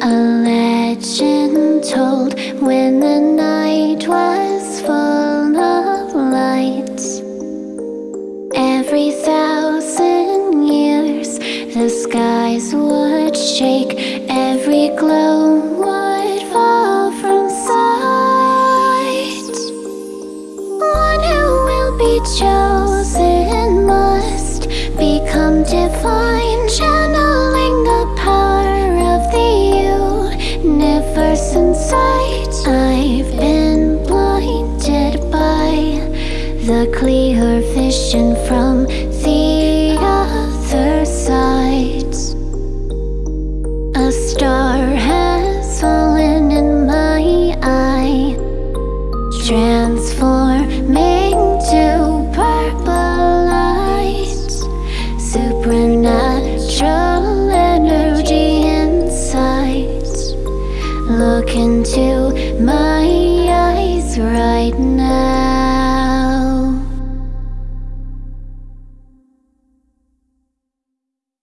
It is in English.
A legend told when the night was full of lights. Every thousand years the skies would shake. Every glow would fall from sight. One who will be chosen. Universe inside. I've been blinded by the clear vision from the other side A star has fallen in my eye Transforming to Look into my eyes right now